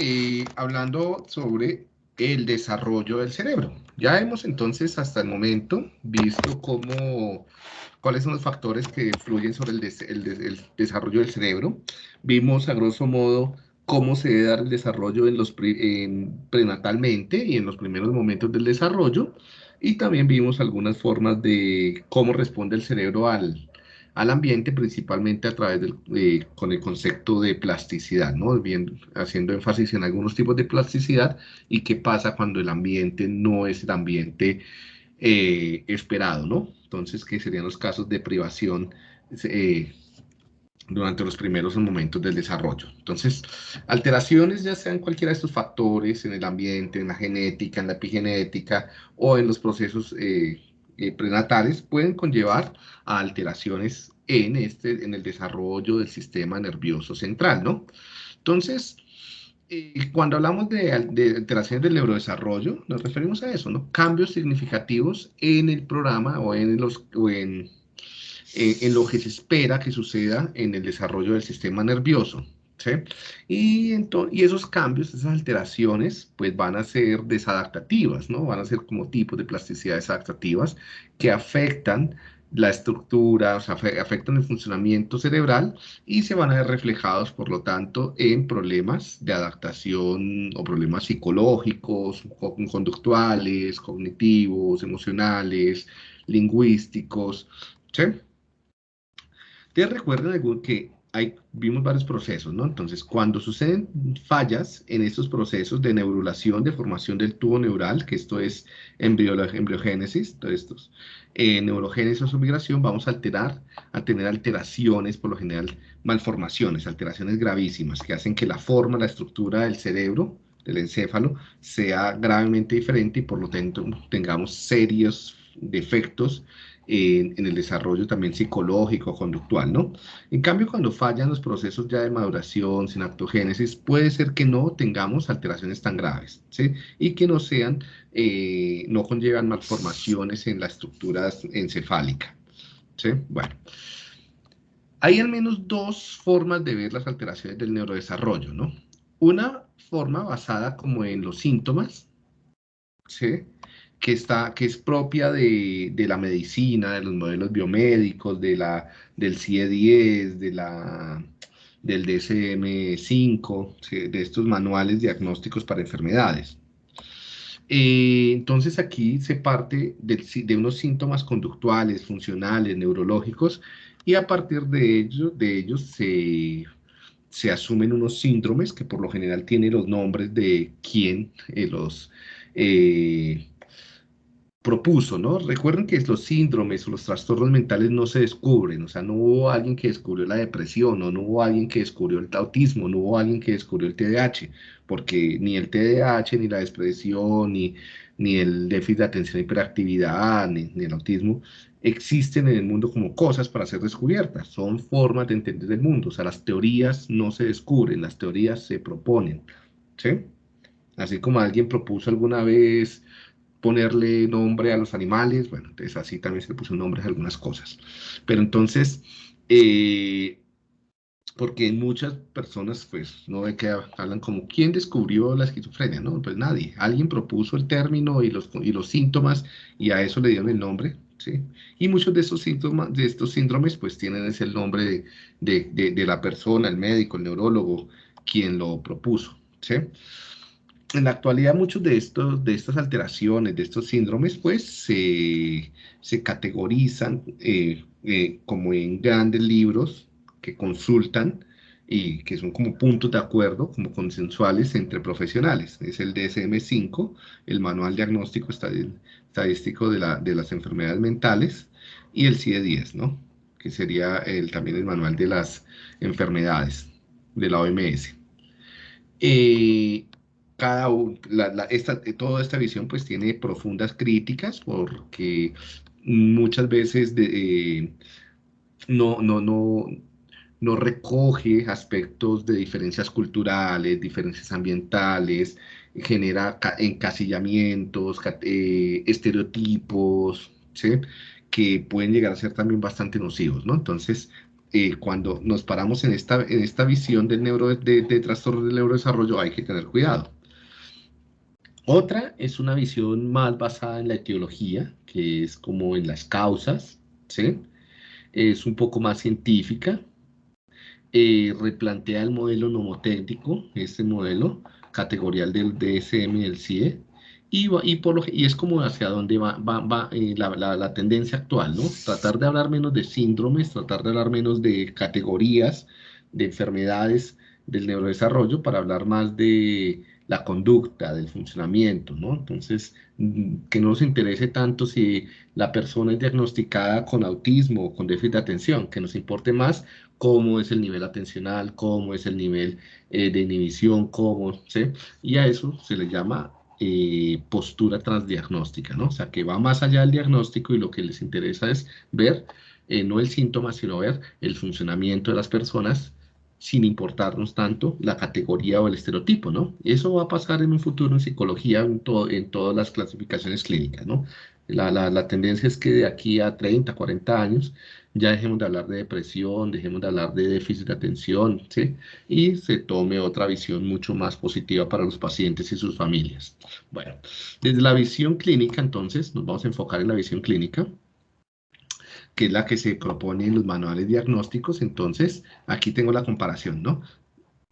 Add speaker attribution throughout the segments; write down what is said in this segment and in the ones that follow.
Speaker 1: eh, hablando sobre el desarrollo del cerebro. Ya hemos entonces hasta el momento visto cómo, cuáles son los factores que influyen sobre el, desarrollo del cerebro. Vimos a grosso modo cómo se debe dar el desarrollo en los prenatalmente y en los primeros momentos del desarrollo. Y también vimos algunas formas de cómo responde el cerebro al, al ambiente, principalmente a través del, con el concepto de plasticidad, ¿no? Bien, haciendo énfasis en algunos tipos de plasticidad y qué pasa cuando el ambiente no es el ambiente eh, esperado, ¿no? Entonces, ¿qué serían los casos de privación eh, durante los primeros momentos del desarrollo. Entonces, alteraciones ya sean cualquiera de estos factores en el ambiente, en la genética, en la epigenética o en los procesos eh, eh, prenatales pueden conllevar a alteraciones en, este, en el desarrollo del sistema nervioso central, ¿no? Entonces, eh, cuando hablamos de, alteraciones del neurodesarrollo, nos referimos a eso, ¿no? Cambios significativos en el programa o en, los, en, eh, en lo que se espera que suceda en el desarrollo del sistema nervioso. Y, esos cambios, esas alteraciones, pues van a ser desadaptativas, ¿no? Van a ser como tipos de plasticidad desadaptativas que afectan la estructura, o sea, afectan el funcionamiento cerebral y se van a ver reflejados, por lo tanto, en problemas de adaptación o problemas psicológicos, conductuales, cognitivos, emocionales, lingüísticos, ¿sí? Ustedes recuerdan que vimos varios procesos, ¿no? Entonces, cuando suceden fallas en estos procesos de neurulación, de formación del tubo neural, que esto es embriogénesis, todos estos, eh, neurogénesis o migración, vamos a alterar, a tener alteraciones, por lo general, malformaciones, alteraciones gravísimas, que hacen que la forma, la estructura del cerebro, del encéfalo, sea gravemente diferente y por lo tanto tengamos serios defectos en, el desarrollo también psicológico, conductual, ¿no? En cambio, cuando fallan los procesos ya de maduración, sinaptogénesis, puede ser que no tengamos alteraciones tan graves, ¿sí? Y que no sean, eh, no conllevan malformaciones en la estructura encefálica, ¿sí? Bueno. Hay al menos dos formas de ver las alteraciones del neurodesarrollo, ¿no? Una forma basada como en los síntomas, ¿sí? Que, está, que es propia de, de, la medicina, de los modelos biomédicos, de la, del CIE-10, de la, del DSM-5, de estos manuales diagnósticos para enfermedades. Eh, entonces aquí se parte de, de, unos síntomas conductuales, funcionales, neurológicos, y a partir de, ellos, de ellos se, se asumen unos síndromes que por lo general tienen los nombres de quién eh, los... Eh, propuso, ¿no? Recuerden que los síndromes o los trastornos mentales no se descubren, o sea, no hubo alguien que descubrió la depresión, o no hubo alguien que descubrió el autismo, no hubo alguien que descubrió el TDAH, porque ni el TDAH, ni la depresión, ni, ni el déficit de atención y hiperactividad, ni, ni el autismo, existen en el mundo como cosas para ser descubiertas, son formas de entender el mundo, o sea, las teorías no se descubren, las teorías se proponen, ¿sí? Así como alguien propuso alguna vez ponerle nombre a los animales, bueno, entonces así también se le puso nombre a algunas cosas. Pero entonces, eh, porque muchas personas, pues, no ve que hablan como, ¿quién descubrió la esquizofrenia? No, pues nadie. Alguien propuso el término y los, y los síntomas y a eso le dieron el nombre, ¿sí? Y muchos de esos síntomas, de estos síndromes, pues tienen ese nombre de, de, de la persona, el médico, el neurólogo, quien lo propuso, ¿sí? En la actualidad muchos de, estos, de estas alteraciones, de estos síndromes, pues se, categorizan eh, eh, como en grandes libros que consultan y que son como puntos de acuerdo, como consensuales entre profesionales. Es el DSM-5, el Manual Diagnóstico Estadístico de, la, de, las Enfermedades Mentales, y el CIE-10, ¿no? que sería el, también el Manual de las Enfermedades de la OMS. Eh, cada esta, toda esta visión pues tiene profundas críticas porque muchas veces eh, no, no, no, no recoge aspectos de diferencias culturales, diferencias ambientales, genera encasillamientos, eh, estereotipos, que pueden llegar a ser también bastante nocivos, ¿no? Entonces, eh, cuando nos paramos en esta, en esta visión del neuro, de, de trastorno del neurodesarrollo hay que tener cuidado. Otra es una visión más basada en la etiología, que es como en las causas, ¿sí? Es un poco más científica, eh, replantea el modelo nomotécnico, este modelo categorial del DSM y del CIE, y, es como hacia dónde va, va, eh, la, la, tendencia actual, ¿no? Tratar de hablar menos de síndromes, tratar de hablar menos de categorías, de enfermedades del neurodesarrollo, para hablar más de la conducta, del funcionamiento, ¿no? Entonces, mm, que no nos interese tanto si la persona es diagnosticada con autismo o con déficit de atención, que nos importe más cómo es el nivel atencional, cómo es el nivel eh, de inhibición, cómo, ¿sí? Y a eso se le llama eh, postura transdiagnóstica, ¿no? O sea, que va más allá del diagnóstico y lo que les interesa es ver, eh, no el síntoma, sino ver el funcionamiento de las personas sin importarnos tanto la categoría o el estereotipo, ¿no? Eso va a pasar en un futuro en psicología, en, todas las clasificaciones clínicas, ¿no? La, la, la, tendencia es que de aquí a 30, 40 años ya dejemos de hablar de depresión, dejemos de hablar de déficit de atención, ¿sí? Y se tome otra visión mucho más positiva para los pacientes y sus familias. Bueno, desde la visión clínica, entonces, nos vamos a enfocar en la visión clínica que es la que se propone en los manuales diagnósticos. Entonces, aquí tengo la comparación, ¿no?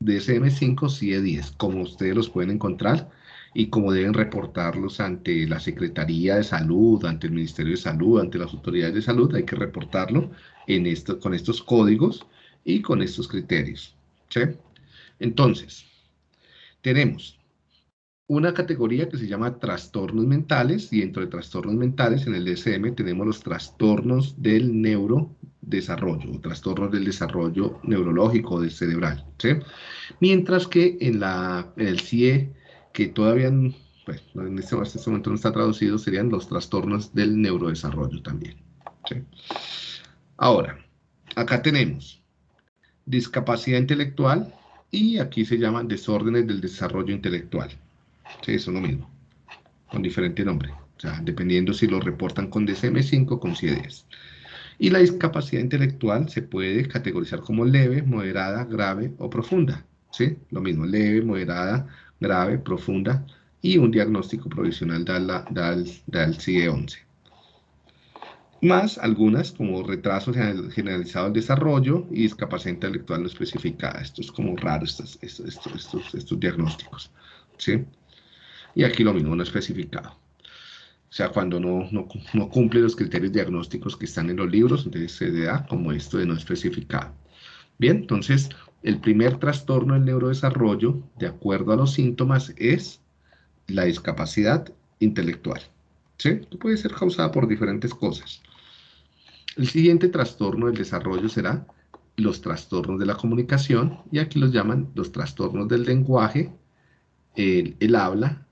Speaker 1: DSM-5, CIE-10, como ustedes los pueden encontrar y como deben reportarlos ante la Secretaría de Salud, ante el Ministerio de Salud, ante las autoridades de salud, hay que reportarlo en esto, con estos códigos y con estos criterios. ¿sí? Entonces, tenemos una categoría que se llama trastornos mentales y dentro de trastornos mentales en el DSM tenemos los trastornos del neurodesarrollo o trastornos del desarrollo neurológico del cerebral. ¿sí? Mientras que en, la, el CIE, que todavía pues, en este, este, momento no está traducido, serían los trastornos del neurodesarrollo también. Ahora, acá tenemos discapacidad intelectual y aquí se llaman desórdenes del desarrollo intelectual. Sí, son lo mismo, con diferente nombre. O sea, dependiendo si lo reportan con DSM-5 o con CIE-10. Y la discapacidad intelectual se puede categorizar como leve, moderada, grave o profunda. ¿Sí? Lo mismo, leve, moderada, grave, profunda y un diagnóstico provisional del CIE-11. Más algunas como retraso generalizado del desarrollo y discapacidad intelectual no especificada. Esto es como raro, estos, estos, estos, estos diagnósticos. ¿sí? Y aquí lo mismo, no especificado. O sea, cuando no, no, cumple los criterios diagnósticos que están en los libros, entonces se da como esto de no especificado. Bien, entonces, el primer trastorno del neurodesarrollo, de acuerdo a los síntomas, es la discapacidad intelectual. ¿Sí? puede ser causada por diferentes cosas. El siguiente trastorno del desarrollo será los trastornos de la comunicación, y aquí los llaman los trastornos del lenguaje, el, el habla,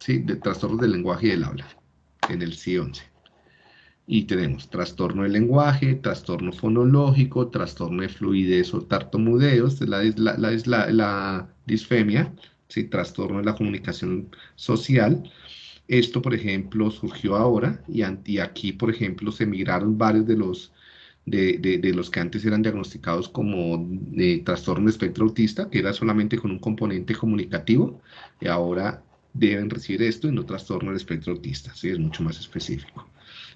Speaker 1: ¿sí? de trastornos del lenguaje y del habla, en el C11. Y tenemos trastorno del lenguaje, trastorno fonológico, trastorno de fluidez o tartamudeos, la, la, la, la disfemia, ¿sí? trastorno de la comunicación social. Esto, por ejemplo, surgió ahora y, aquí, por ejemplo, se migraron varios de los, de, de, los que antes eran diagnosticados como de trastorno de espectro autista, que era solamente con un componente comunicativo, y ahora deben recibir esto y no trastorno del espectro autista, ¿sí? es mucho más específico.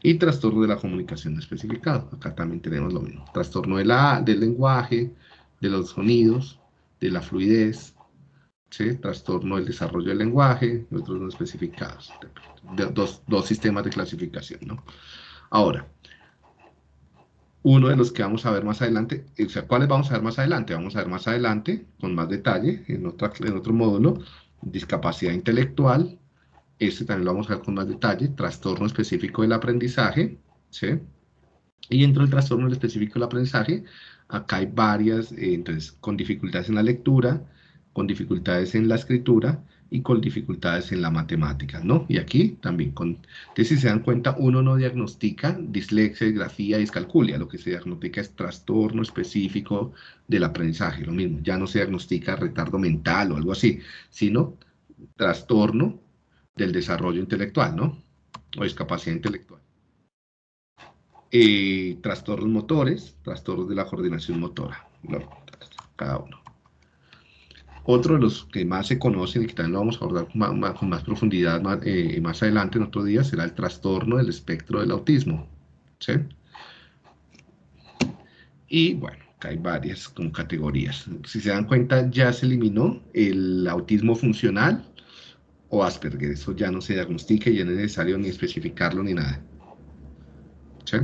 Speaker 1: Y trastorno de la comunicación especificado, acá también tenemos lo mismo. Trastorno de la, del lenguaje, de los sonidos, de la fluidez, ¿sí? trastorno del desarrollo del lenguaje, otros no especificados. dos, dos sistemas de clasificación. ¿no? Ahora, uno de los que vamos a ver más adelante, o sea, ¿cuáles vamos a ver más adelante? Vamos a ver más adelante, con más detalle, en, otra, en otro módulo, discapacidad intelectual, este también lo vamos a ver con más detalle, trastorno específico del aprendizaje, ¿sí? Y dentro del trastorno específico del aprendizaje, acá hay varias, eh, entonces, con dificultades en la lectura, con dificultades en la escritura y con dificultades en la matemática, ¿no? Y aquí también, con, si se dan cuenta, uno no diagnostica dislexia, disgrafía, discalculia, lo que se diagnostica es trastorno específico del aprendizaje, lo mismo, ya no se diagnostica retardo mental o algo así, sino trastorno del desarrollo intelectual, ¿no? O discapacidad intelectual. eh, trastornos motores, trastornos de la coordinación motora, cada uno. Otro de los que más se conocen y que también lo vamos a abordar con más, profundidad eh, más, adelante en otro día será el trastorno del espectro del autismo. Y bueno, hay varias como categorías. Si se dan cuenta, ya se eliminó el autismo funcional o Asperger. Eso ya no se diagnostica y ya no es necesario ni especificarlo ni nada. ¿Sí?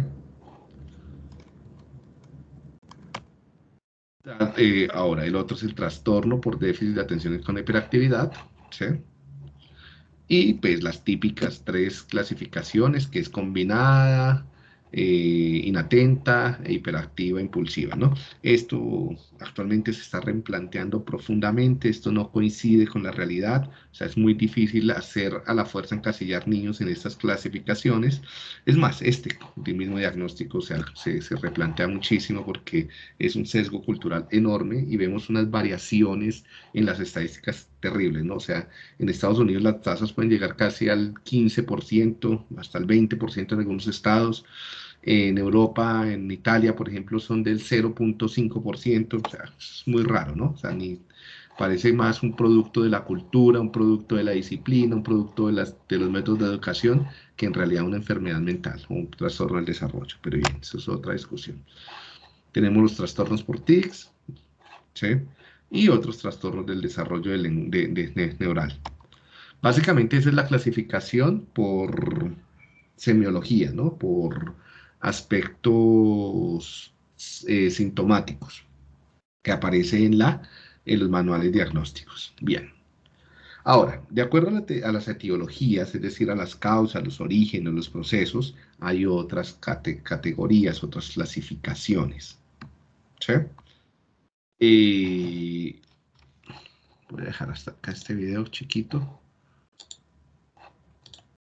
Speaker 1: Eh, ahora, el otro es el trastorno por déficit de atención con hiperactividad, ¿sí? Y pues las típicas tres clasificaciones, que es combinada, eh, inatenta e hiperactiva, impulsiva, ¿no? Esto actualmente se está replanteando profundamente, esto no coincide con la realidad, o sea, es muy difícil hacer a la fuerza encasillar niños en estas clasificaciones. Es más, este mismo diagnóstico se, se replantea muchísimo porque es un sesgo cultural enorme y vemos unas variaciones en las estadísticas terribles, ¿no? O sea, en Estados Unidos las tasas pueden llegar casi al 15%, hasta el 20% en algunos estados. En Europa, en Italia, por ejemplo, son del 0.5%, o sea, es muy raro, ¿no? O sea, ni parece más un producto de la cultura, un producto de la disciplina, un producto de, las, de los métodos de educación, que en realidad una enfermedad mental, un trastorno del desarrollo. Pero bien, eso es otra discusión. Tenemos los trastornos por TICs, ¿sí? Y otros trastornos del desarrollo de, neural. Básicamente esa es la clasificación por semiología, ¿no? por aspectos eh, sintomáticos que aparece en, la, en los manuales diagnósticos. Bien. Ahora, de acuerdo a, las etiologías, es decir, a las causas, los orígenes, los procesos, hay otras categorías, otras clasificaciones. ¿Sí? Eh, voy a dejar hasta acá este video chiquito.